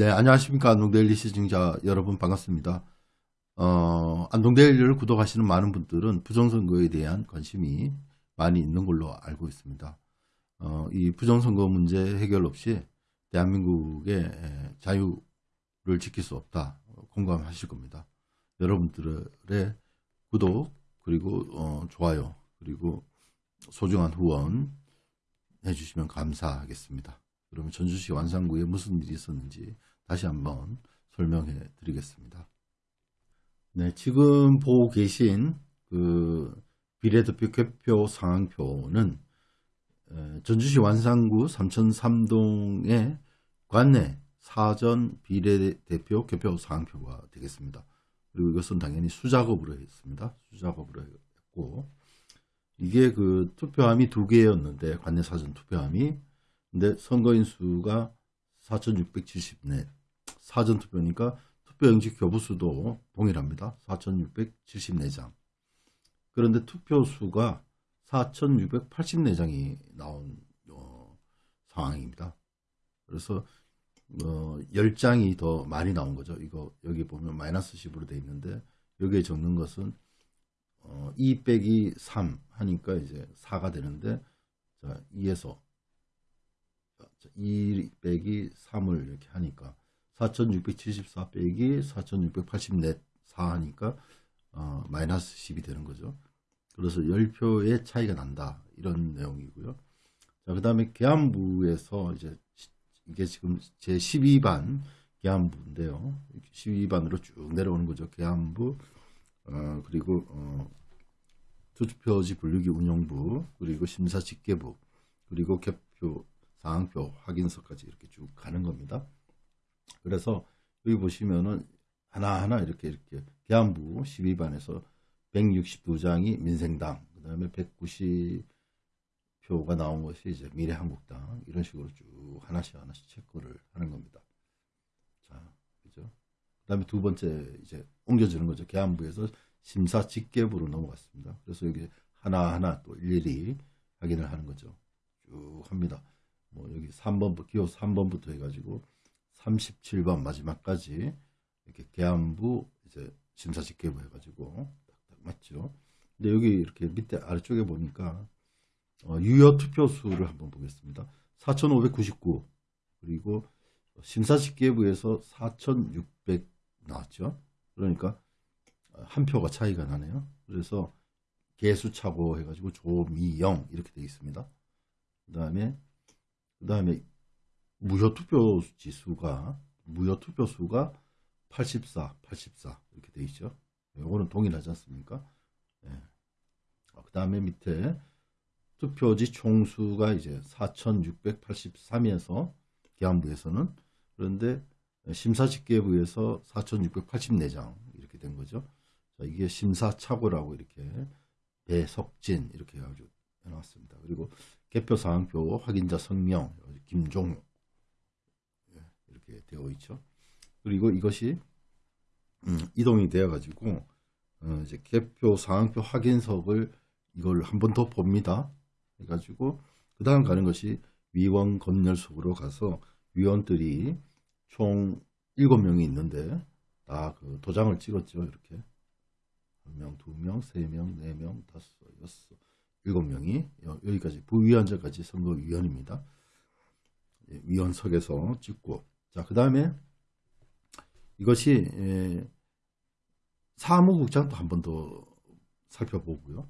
네, 안녕하십니까. 안동데일리 시청자 여러분 반갑습니다. 어, 안동데일리를 구독하시는 많은 분들은 부정선거에 대한 관심이 많이 있는 걸로 알고 있습니다. 어, 이 부정선거 문제 해결 없이 대한민국의 자유를 지킬 수 없다. 공감하실 겁니다. 여러분들의 구독, 그리고 어, 좋아요, 그리고 소중한 후원 해주시면 감사하겠습니다. 그러면 전주시 완산구에 무슨 일이 있었는지 다시 한번 설명해 드리겠습니다. 네, 지금 보고 계신 그 비례대표 개표 상황표는 전주시 완산구 삼천삼동의 관내 사전 비례대표 개표 상황표가 되겠습니다. 그리고 이것은 당연히 수작업으로 했습니다. 수작업으로 했고 이게 그 투표함이 두 개였는데 관내 사전 투표함이 근데 선거인 수가 4,674 사전투표니까 투표용지 교부수도 동일합니다. 4,674장 그런데 투표수가 4,684장이 나온 어, 상황입니다. 그래서 어, 10장이 더 많이 나온 거죠. 이거 여기 보면 마이너스 10으로 되어 있는데 여기에 적는 것은 어, 2 빼기 3 하니까 이제 4가 되는데 자, 2에서 2 빼기 3을 이렇게 하니까 4674 빼기 4684 4 하니까 어, 마이너스 10이 되는 거죠. 그래서 10표의 차이가 난다. 이런 내용이고요. 자, 그 다음에 계안부에서 이제 이게 지금 제 12반 계안부인데요. 12반으로 쭉 내려오는 거죠. 계안부, 어, 그리고, 어, 투표지 분류기 운영부, 그리고 심사집계부, 그리고 개표, 상황표 확인서까지 이렇게 쭉 가는 겁니다. 그래서 여기 보시면은 하나하나 이렇게 이렇게 계안부 12반에서 162장이 민생당, 그 다음에 190표가 나온 것이 이제 미래한국당 이런 식으로 쭉 하나씩 하나씩 체크를 하는 겁니다. 자, 그죠? 그 다음에 두 번째 이제 옮겨주는 거죠. 계안부에서 심사 직계부로 넘어갔습니다. 그래서 여기 하나하나 또 일일이 확인을 하는 거죠. 쭉 합니다. 뭐 여기 3번부터 기호 3번부터 해가지고 37번 마지막까지 이렇게 계안부 이제 심사 직계부 해가지고 딱딱 맞죠. 근데 여기 이렇게 밑에 아래쪽에 보니까 어, 유효 투표 수를 한번 보겠습니다. 4,599 그리고 심사 직계부에서 4,600 나왔죠. 그러니까 한 표가 차이가 나네요. 그래서 개수 차고 해가지고 조미영 이렇게 되어 있습니다. 그 다음에 그 다음에 무효투표 지수가 무효투표 수가 84, 84 이렇게 돼 있죠. 이거는 동일하지 않습니까? 네. 그 다음에 밑에 투표지 총수가 이제 4,683에서 계안부에서는 그런데 심사집계부에서 4,684장 이렇게 된 거죠. 자, 이게 심사착오라고 이렇게 배석진 이렇게 해가지고 해놨습니다. 그리고 개표 사항표 확인자 성명 김종우 예, 이렇게 되어 있죠. 그리고 이것이 음, 이동이 되어 가지고 어, 이제 개표 상황표 확인석을 이걸 한 번 더 봅니다. 해가지고 그 다음 가는 것이 위원 검열석으로 가서 위원들이 총 7명이 있는데 다 그 도장을 찍었죠. 이렇게 한 명, 두 명, 세 명, 네 명, 다섯, 여섯, 일곱 명이 여기까지 부위원장까지 선거위원입니다. 예, 위원석에서 찍고 자 그 다음에 이것이 예, 사무국장도 한 번 더 살펴보고요.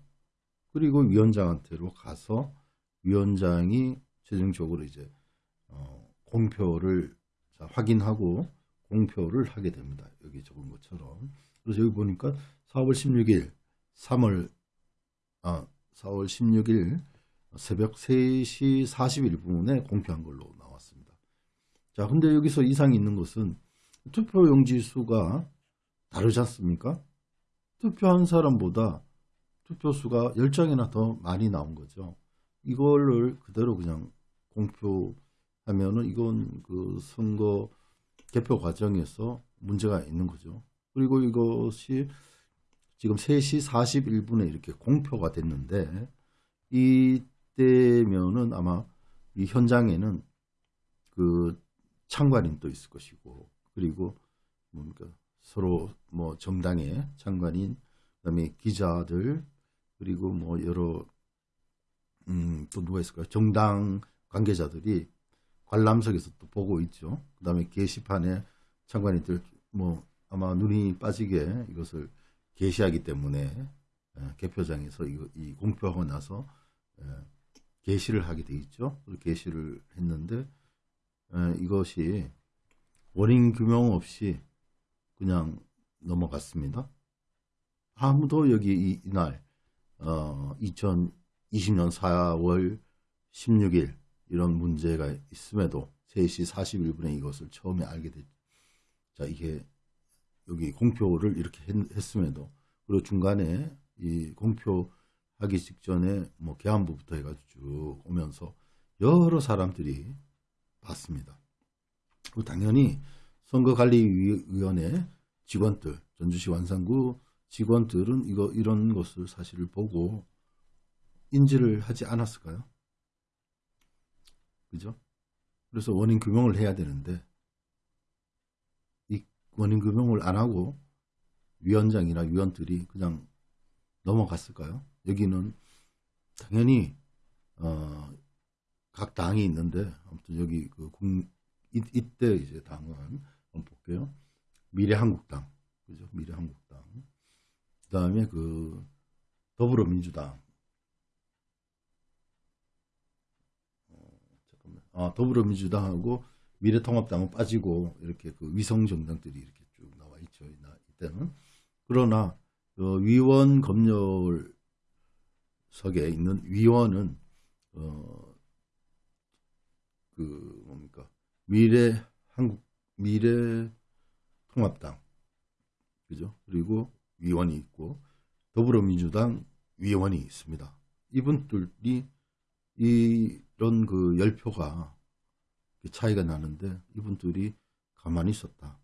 그리고 위원장한테로 가서 위원장이 최종적으로 이제 어, 공표를 자, 확인하고 공표를 하게 됩니다. 여기 적은 것처럼. 그래서 여기 보니까 4월 16일, 3월 아, 4월 16일 새벽 3시 41분에 공표한 걸로. 자, 근데 여기서 이상이 있는 것은 투표용지 수가 다르지 않습니까? 투표한 사람보다 투표수가 10장이나 더 많이 나온 거죠. 이거를 그대로 그냥 공표하면은 이건 그 선거 개표 과정에서 문제가 있는 거죠. 그리고 이것이 지금 3시 41분에 이렇게 공표가 됐는데 이때면은 아마 이 현장에는 그 참관인도 있을 것이고 그리고 뭡니까 서로 뭐 정당의 장관인 그다음에 기자들 그리고 뭐 여러 음, 또 누가 있을까요? 정당 관계자들이 관람석에서 또 보고 있죠. 그 다음에 게시판에 장관님들 뭐 아마 눈이 빠지게 이것을 게시하기 때문에 예, 개표장에서 이거, 이 공표하고 나서 예, 게시를 하게 돼 있죠. 게시를 했는데 예, 이것이 원인 규명 없이 그냥 넘어갔습니다. 아무도 여기 이, 이날 어, 2020년 4월 16일 이런 문제가 있음에도 3시 41분에 이것을 처음에 알게 됐죠. 자, 이게 여기 공표를 이렇게 했, 음에도 그리고 중간에 이 공표하기 직전에 뭐 개안부부터 해가지고 쭉 오면서 여러 사람들이 봤습니다. 그리고 당연히 선거관리위원회 직원들, 전주시 완산구 직원들은 이거 이런 것을 사실을 보고 인지를 하지 않았을까요? 그죠? 그래서 원인 규명을 해야 되는데 이 원인 규명을 안 하고 위원장이나 위원들이 그냥 넘어갔을까요? 여기는 당연히 어, 각 당이 있는데 아무튼 여기 그 국, 이, 이때 이제 당은 한번 볼게요. 미래한국당 그죠? 미래한국당 그 다음에 그 더불어민주당 아, 더불어민주당하고 미래통합당은 빠지고 이렇게 그 위성 정당들이 이렇게 쭉 나와 있죠. 이때는 그러나 그 위원 검열석에 있는 위원은 어, 그 뭡니까 미래 한국 미래 통합당 그죠? 그리고 위원이 있고 더불어민주당 위원이 있습니다. 이분들이 이런 그 열표가 차이가 나는데 이분들이 가만히 있었다.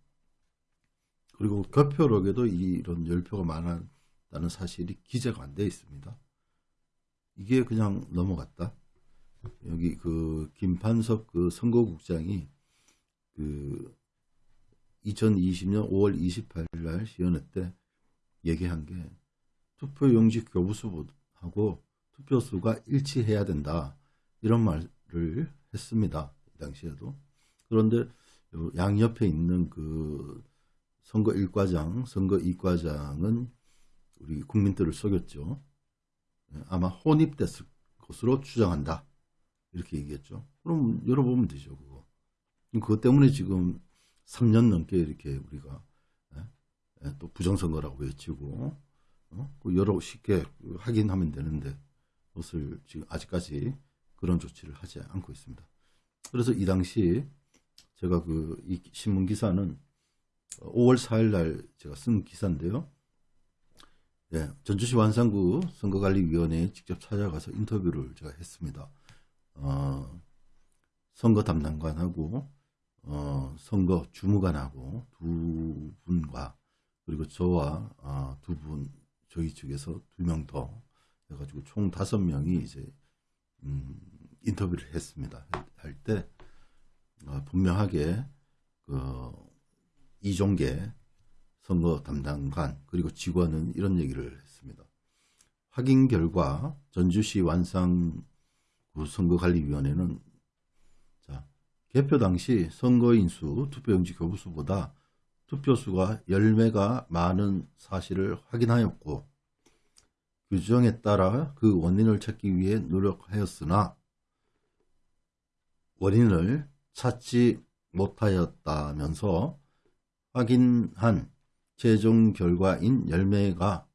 그리고 교표록에도 이런 열표가 많았다는 사실이 기재가 안 되어 있습니다. 이게 그냥 넘어갔다. 여기 그 김판석 그 선거국장이 그 2020년 5월 28일 날 시연회 때 얘기한 게 투표 용지 교부수하고 투표수가 일치해야 된다. 이런 말을 했습니다. 이 당시에도. 그런데 양옆에 있는 그 선거 1과장, 선거 2과장은 우리 국민들을 속였죠. 예, 아마 혼입됐을 것으로 추정한다. 이렇게 얘기했죠. 그럼 열어보면 되죠, 그거. 그것 때문에 지금 3년 넘게 이렇게 우리가 예, 예, 또 부정선거라고 외치고 어? 그 여러 쉽게 확인하면 되는데 그것을 지금 아직까지 그런 조치를 하지 않고 있습니다. 그래서 이 당시 제가 그 이 신문 기사는 5월 4일 날 제가 쓴 기사인데요. 예, 전주시 완산구 선거관리위원회에 직접 찾아가서 인터뷰를 제가 했습니다. 어, 선거 담당관하고 어, 선거 주무관하고 두 분과 그리고 저와 어, 두분 저희 측에서 두 명 더 해가지고 총 다섯 명이 이제 음, 인터뷰를 했습니다. 할때 어, 분명하게 그 이종계 선거 담당관 그리고 직원은 이런 얘기를 했습니다. 확인 결과 전주시 완상구 선거관리위원회는 자 개표 당시 선거인수 투표용지 교부수보다 투표수가 10매가 많은 사실을 확인하였고 규정에 따라 그 원인을 찾기 위해 노력하였으나 원인을 찾지 못하였다면서 확인한 최종 결과인 10매가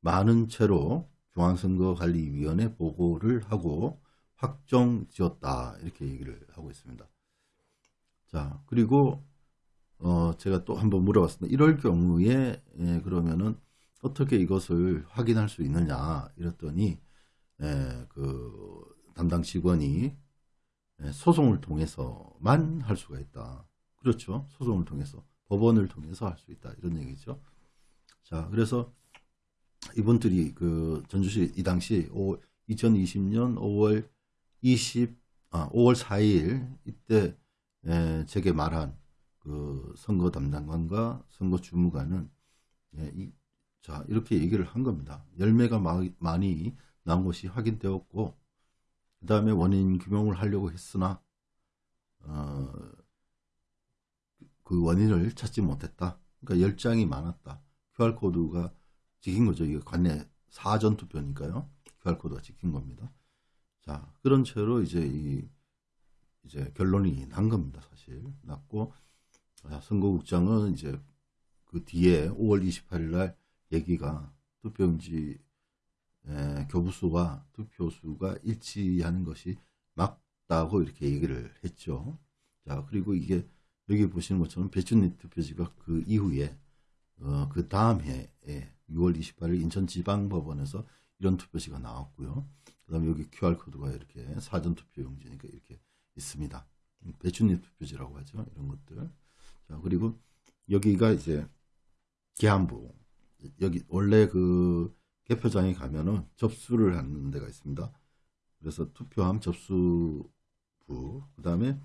많은 채로 중앙선거관리위원회 보고를 하고 확정 지었다 이렇게 얘기를 하고 있습니다. 자 그리고 어 제가 또 한번 물어봤습니다. 이럴 경우에 예, 그러면은 어떻게 이것을 확인할 수 있느냐 이랬더니 예, 그 담당 직원이 예, 소송을 통해서만 할 수가 있다. 그렇죠. 소송을 통해서. 법원을 통해서 할 수 있다 이런 얘기죠. 자 그래서 이분들이 그 전주시 이 당시 5, 2020년 5월 20 아, 5월 4일 이때 에, 제게 말한 그 선거 담당관과 선거 주무관은 예, 이, 자 이렇게 얘기를 한 겁니다. 열매가 마, 많이 나온 것이 확인되었고 그 다음에 원인 규명을 하려고 했으나 어, 그 원인을 찾지 못했다. 그러니까 열장이 많았다. QR코드가 찍힌 거죠. 이게 관내 사전 투표니까요. QR코드가 찍힌 겁니다. 자, 그런 채로 이제 이, 이제 결론이 난 겁니다. 사실. 났고, 자, 선거국장은 이제 그 뒤에 5월 28일 날 얘기가 투표용지 에, 교부수와 투표수가 일치하는 것이 맞다고 이렇게 얘기를 했죠. 자, 그리고 이게 여기 보시는 것처럼 배춘리 투표지가 그 이후에 어, 그 다음 해에 6월 28일 인천지방법원에서 이런 투표지가 나왔고요. 그 다음에 여기 QR코드가 이렇게 사전투표용지니까 이렇게 있습니다. 배춘리 투표지라고 하죠. 이런 것들. 자, 그리고 여기가 이제 계안부. 여기 원래 그 개표장에 가면은 접수를 하는 데가 있습니다. 그래서 투표함 접수부, 그 다음에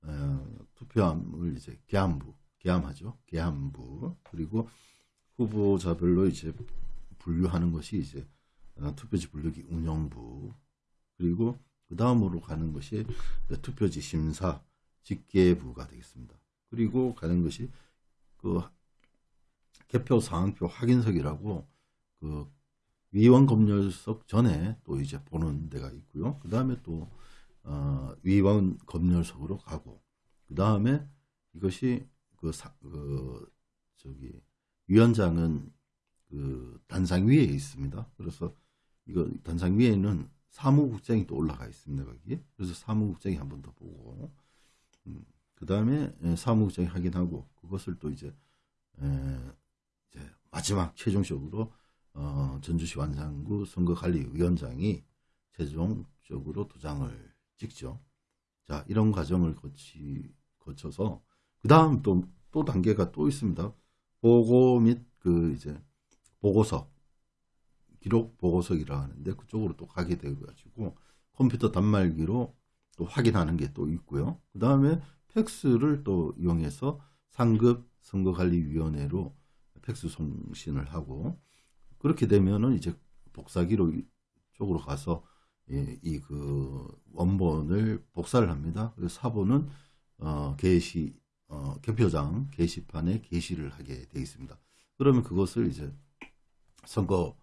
어, 투표함을 이제 개함부, 개함하죠. 개함부. 그리고 후보자별로 이제 분류하는 것이 이제 어, 투표지 분류기 운영부. 그리고 그 다음으로 가는 것이 투표지 심사 집계부가 되겠습니다. 그리고 가는 것이 그 개표 상황표 확인석이라고 그 위원 검열석 전에 또 이제 보는 데가 있고요. 그 다음에 또 어, 위원 검열석으로 가고 그 다음에 이것이 그, 사, 그 저기 위원장은 그 단상 위에 있습니다. 그래서 이거 단상 위에는 사무국장이 또 올라가 있습니다. 거기 그래서 사무국장이 한 번 더 보고 음, 그 다음에 예, 사무국장이 확인하고 그것을 또 이제, 에, 이제 마지막 최종적으로 어, 전주시 완산구 선거관리위원장이 최종적으로 도장을 찍죠. 자, 이런 과정을 거치, 거쳐서, 그 다음 또, 또 단계가 또 있습니다. 보고 및 그 이제 보고석, 기록 보고석이라 하는데 그쪽으로 또 가게 되어가지고 컴퓨터 단말기로 또 확인하는 게 또 있고요. 그 다음에 팩스를 또 이용해서 상급 선거관리위원회로 팩스 송신을 하고 그렇게 되면은 이제 복사기로 쪽으로 가서 이그 원본을 복사를 합니다. 그래서 사본은 어, 게시 어, 개표장 게시판에 게시를 하게 되어 있습니다. 그러면 그것을 이제 선거와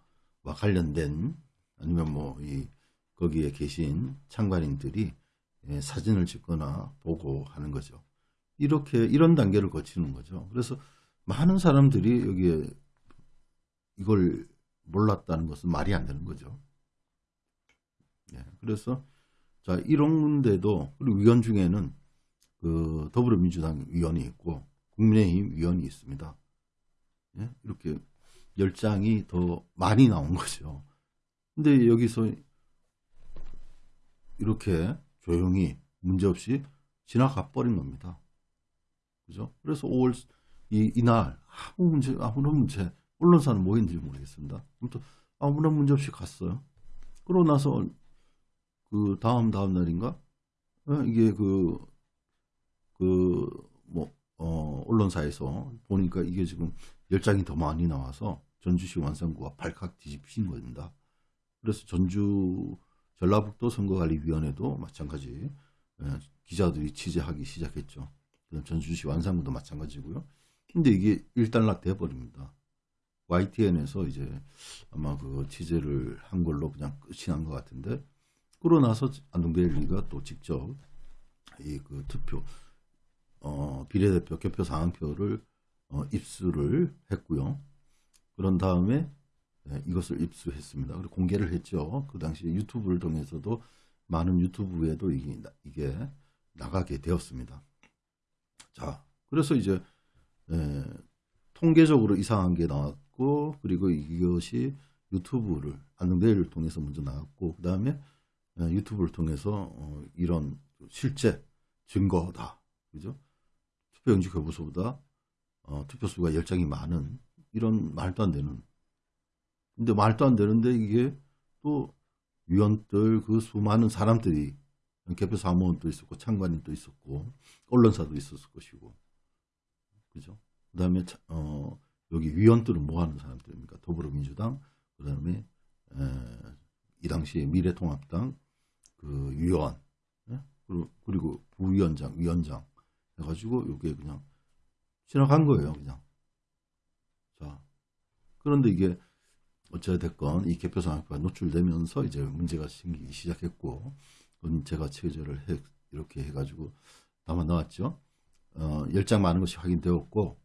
관련된 아니면 뭐 이 거기에 계신 참관인들이 예, 사진을 찍거나 보고 하는 거죠. 이렇게 이런 단계를 거치는 거죠. 그래서 많은 사람들이 여기에 이걸 몰랐다는 것은 말이 안 되는 거죠. 예, 그래서 자 이런데도 그리고 위원 중에는 그 더불어민주당 위원이 있고 국민의힘 위원이 있습니다. 예, 이렇게 열 장이 더 많이 나온 거죠. 근데 여기서 이렇게 조용히 문제없이 지나가 버린 겁니다. 그죠? 그래서 5월 이, 이날 아무 문제 아무런 문제 언론사는 뭐인지 모르겠습니다. 아무튼 아무런 문제 없이 갔어요. 그러고 나서 그 다음 다음 날인가 어, 이게 그 그 뭐 어, 언론사에서 보니까 이게 지금 열 장이 더 많이 나와서 전주시 완성구가 발칵 뒤집힌 겁니다. 그래서 전주 전라북도 선거관리위원회도 마찬가지 예, 기자들이 취재하기 시작했죠. 전주시 완산구도 마찬가지고요. 근데 이게 일단락 돼버립니다. YTN에서 이제 아마 그 취재를 한 걸로 그냥 끝이 난 것 같은데 그러고 나서 안동데일리가 또 직접 이 그 투표 어 비례대표 개표 상황표를 어 입수를 했고요. 그런 다음에 네, 이것을 입수했습니다. 그리고 공개를 했죠. 그 당시 유튜브를 통해서도 많은 유튜브에도 이게, 나가게 되었습니다. 자, 그래서 이제 에, 통계적으로 이상한 게 나왔고 그리고 이것이 유튜브를 안동대회를 통해서 먼저 나왔고 그 다음에 유튜브를 통해서 어, 이런 실제 증거다 그죠 투표용지 교부소보다 어, 투표수가 열장이 많은 이런 말도 안 되는 근데 말도 안 되는데 이게 또 위원들 그 수많은 사람들이 개표 사무원도 있었고 참관인도 있었고 언론사도 있었을 것이고 그죠? 그 다음에, 어, 여기 위원들은 뭐 하는 사람들입니까? 더불어민주당, 그 다음에, 이 당시에 미래통합당, 그 위원, 예? 그리고, 그리고 부위원장, 위원장 해가지고 이게 그냥 지나간 거예요, 그냥. 자, 그런데 이게 어찌됐건 이 개표상학과 노출되면서 이제 문제가 생기기 시작했고, 그건 제가 체제를 해, 이렇게 해가지고 담아 나왔죠. 어, 열장 많은 것이 확인되었고,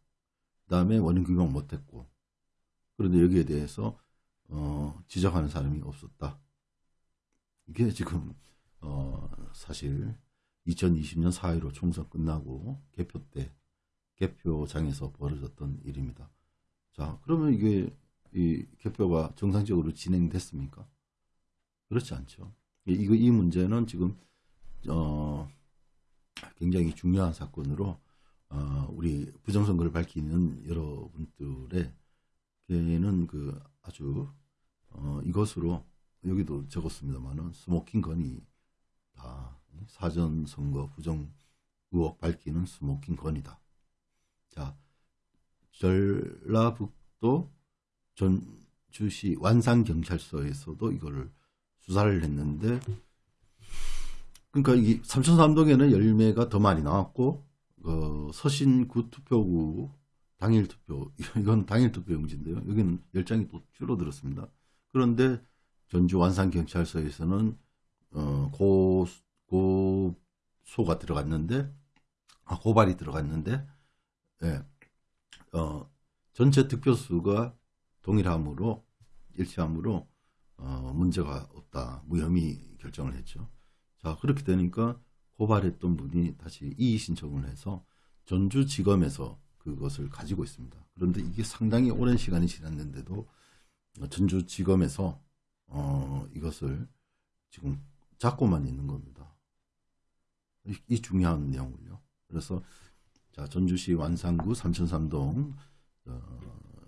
그 다음에 원인 규명 못했고, 그런데 여기에 대해서 어, 지적하는 사람이 없었다. 이게 지금 어, 사실 2020년 4.15 총선 끝나고 개표 때 개표장에서 벌어졌던 일입니다. 자, 그러면 이게 이 개표가 정상적으로 진행됐습니까? 그렇지 않죠. 이거 이 문제는 지금 어, 굉장히 중요한 사건으로 어, 우리 부정선거를 밝히는 여러분들의 걔는 그 아주 어, 이것으로 여기도 적었습니다만은 스모킹 건이 다 사전 선거 부정 의혹 밝히는 스모킹 건이다. 자, 전라북도 전주시 완산경찰서에서도 이거를 수사를 했는데 그러니까 이 삼천삼동에는 열 매가 더 많이 나왔고 어, 서신구 투표구 당일 투표 이건 당일 투표 용지인데요. 여기는 열 장이 또 줄어들었습니다. 그런데 전주 완산경찰서에서는 어, 고, 고소가 들어갔는데 아, 고발이 들어갔는데 예, 어, 전체 득표수가 동일함으로 일치함으로 어, 문제가 없다 무혐의 결정을 했죠. 자 그렇게 되니까 고발했던 분이 다시 이의 신청을 해서 전주지검에서 그것을 가지고 있습니다. 그런데 이게 상당히 오랜 시간이 지났는데도 전주지검에서 어, 이것을 지금 잡고만 있는 겁니다. 이, 이 중요한 내용을요. 그래서 자 전주시 완산구 삼천삼동 어,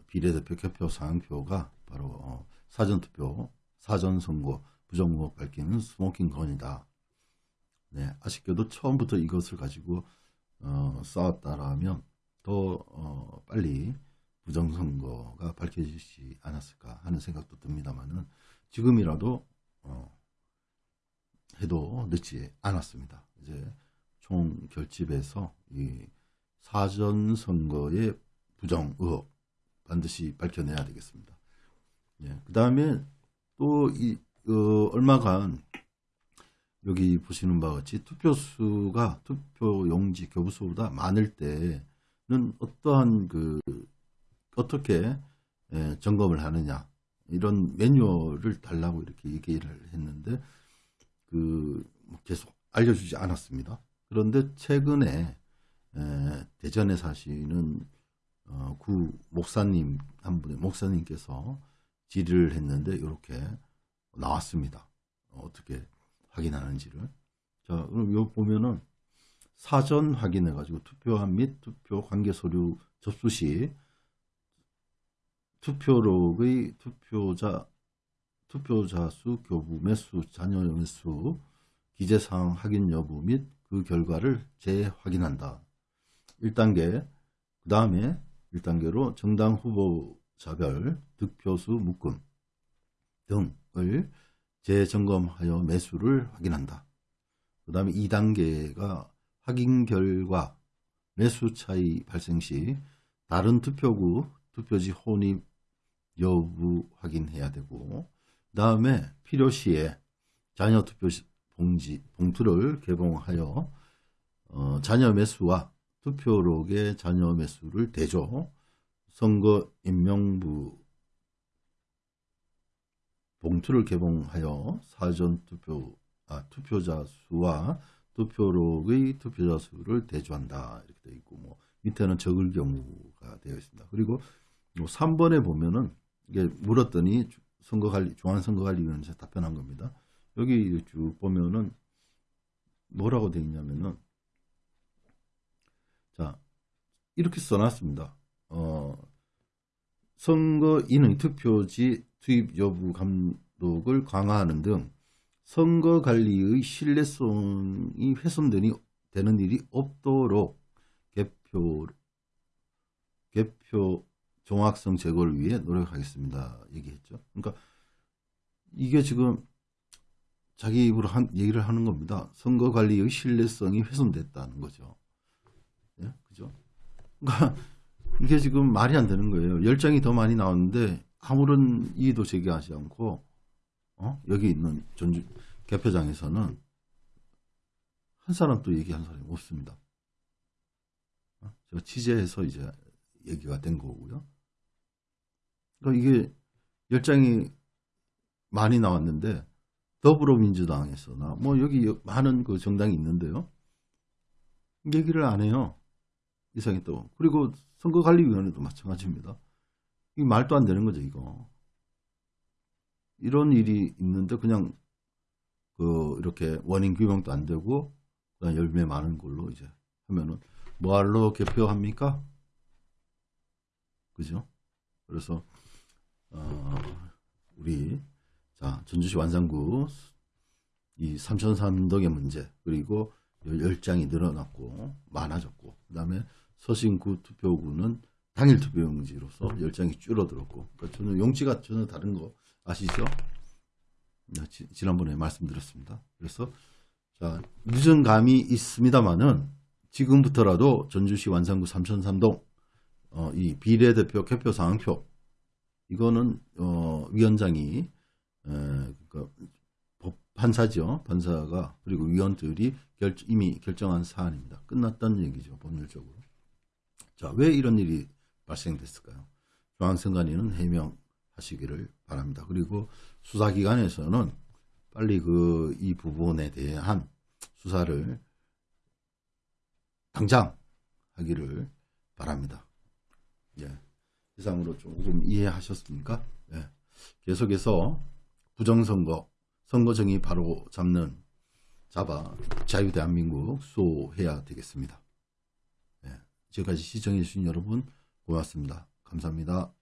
비례대표 개표 사항표가 바로 어, 사전투표, 사전선거 부정의혹 밝히는 스모킹 건이다. 네, 아쉽게도 처음부터 이것을 가지고 어, 싸웠다라면 더 어, 빨리 부정선거가 밝혀지지 않았을까 하는 생각도 듭니다만은 지금이라도 어, 해도 늦지 않았습니다. 이제 총 결집해서 이 사전 선거의 부정 의혹 반드시 밝혀내야 되겠습니다. 예, 그 다음에 또이 어, 얼마간 여기 보시는 바와 같이 투표수가 투표 용지 교부수보다 많을 때는 어떠한 그 어떻게 예, 점검을 하느냐 이런 매뉴얼을 달라고 이렇게 얘기를 했는데 그뭐 계속 알려주지 않았습니다. 그런데 최근에 에, 대전에 사시는 어, 구 목사님 한 분의 목사님께서 질의를 했는데 이렇게 나왔습니다. 어, 떻게 확인하는지를 자 그럼 요 보면은 사전 확인해 가지고 투표함 및 투표 관계 서류 접수 시 투표록의 투표자 투표자 수, 교부 매수, 자녀 매수, 기재 사항 확인 여부 및 그 결과를 재확인한다. 1단계, 그 다음에 1단계로 정당 후보자별 득표수 묶음 등을 재점검하여 매수를 확인한다. 그 다음에 2단계가 확인 결과 매수 차이 발생 시 다른 투표구 투표지 혼입 여부 확인해야 되고 그 다음에 필요시에 자녀 투표 봉지, 봉투를 개봉하여 어, 자녀 매수와 투표록의 자녀 매수를 대조 선거 임명부 봉투를 개봉하여 사전 투표 아, 투표자 수와 투표록의 투표자 수를 대조한다 이렇게 되어 있고 뭐 밑에는 적을 경우가 되어 있습니다. 그리고 뭐 3번에 보면은 이게 물었더니 선거관리 중앙선거관리위원회 답변한 겁니다. 여기 쭉 보면은 뭐라고 되어 있냐면은 자 이렇게 써놨습니다. 어, 선거인의 투표지 투입 여부 감독을 강화하는 등 선거관리의 신뢰성이 훼손되니 되는 일이 없도록 개표 개표 정확성 제고를 위해 노력하겠습니다. 얘기했죠. 그러니까 이게 지금 자기 입으로 한, 얘기를 하는 겁니다. 선거 관리의 신뢰성이 훼손됐다는 거죠. 예? 그죠? 그러니까 이게 지금 말이 안 되는 거예요. 열 장이 더 많이 나왔는데 아무런 이의도 제기하지 않고 어? 여기 있는 전주 개표장에서는 한 사람도 얘기한 사람이 없습니다. 어? 제가 취재해서 이제 얘기가 된 거고요. 그러니까 이게 열 장이 많이 나왔는데 더불어민주당에서나 뭐 여기 많은 그 정당이 있는데요. 얘기를 안 해요. 이상이 또 그리고 선거관리위원회도 마찬가지입니다. 이 말도 안 되는 거죠 이거. 이런 일이 있는데 그냥 그 이렇게 원인 규명도 안 되고 그냥 열매 많은 걸로 이제 하면은 뭐하러 개표합니까? 그죠? 그래서 어, 우리 자 전주시 완산구 이 삼천삼덕의 문제 그리고 열장이 늘어났고 많아졌고 그 다음에 서신구 투표구는 당일 투표용지로서 열장이 줄어들었고 그러니까 저는 용지가 전혀 다른 거 아시죠? 네, 지, 지난번에 말씀드렸습니다. 그래서 자 늦은 감이 있습니다만은 지금부터라도 전주시 완산구 삼천삼동 어, 이 비례대표 개표 상황표 이거는 어, 위원장이 에, 그러니까 법 판사죠 판사가 그리고 위원들이 결, 이미 결정한 사안입니다. 끝났다는 얘기죠 법률적으로. 자 왜 이런 일이 발생됐을까요? 중앙선관위는 해명하시기를 바랍니다. 그리고 수사기관에서는 빨리 그 이 부분에 대한 수사를 당장 하기를 바랍니다. 예. 이상으로 조금 이해하셨습니까? 예. 계속해서 부정선거, 선거정이 바로 잡는 잡아 자유대한민국 수호해야 되겠습니다. 예. 지금까지 시청해주신 여러분 고맙습니다. 감사합니다.